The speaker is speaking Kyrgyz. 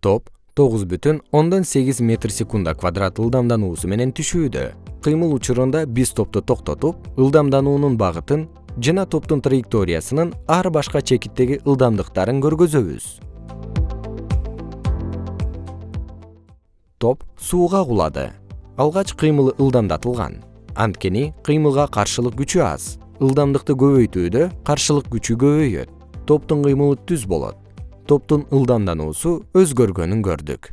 топ тогуз бүтүн ондон сегиз метр секундда квадрат ылдамдануусу менен түшүүдө. Кыймыл учурунда биз топту токтотуп ылдамдануунун багытын жана топтун траекториясынын ар башка чекиттеги ылдамдыктарын көргөзөбүз. Топ сууга кулады. Алгач кыймылы ылдамдатылган. Анткени кыймылга каршылык күчү аз. Ылдамдыкты көбөйтүүдө каршылык күчү көбөйөт. Топтун кыймылы түз болот топтун ылдамдануусу өзгөргөнүн көрдүк